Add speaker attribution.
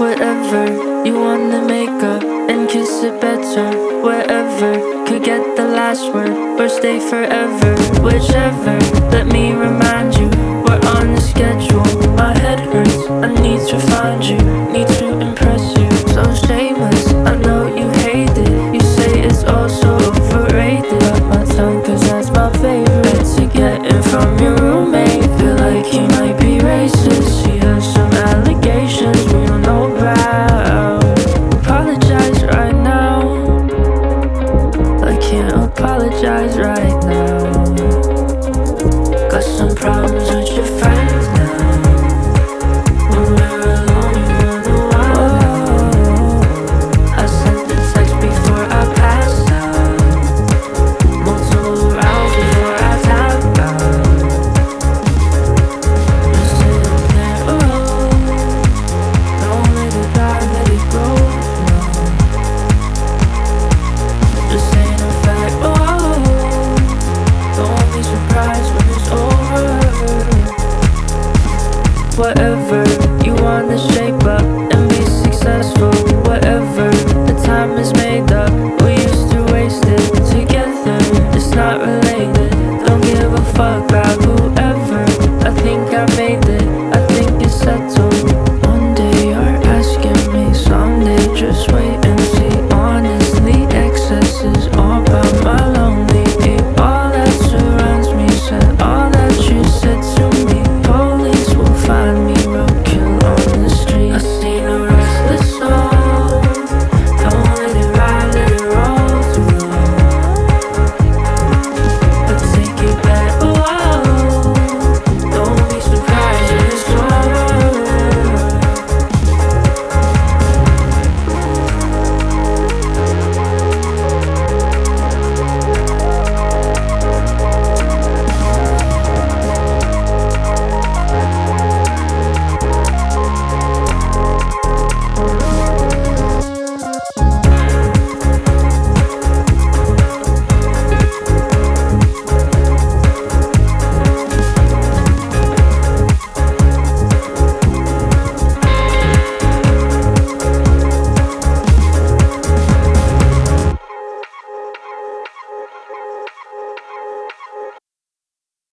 Speaker 1: Whatever you wanna make up and kiss it better. Wherever could get the last word or stay forever. Whichever, let me remind you, we're on the schedule. My head hurts, I need to find you, need to impress you. So shameless, I know you hate it. You say it's all so overrated. Got my tongue, cause that's my favorite. To get it from your roommate, feel like he might be racist. She has some allegations right now. Got some problems whatever You wanna shape up and be successful. Whatever, the time is made up We used to waste it together. It's not related, don't give a fuck about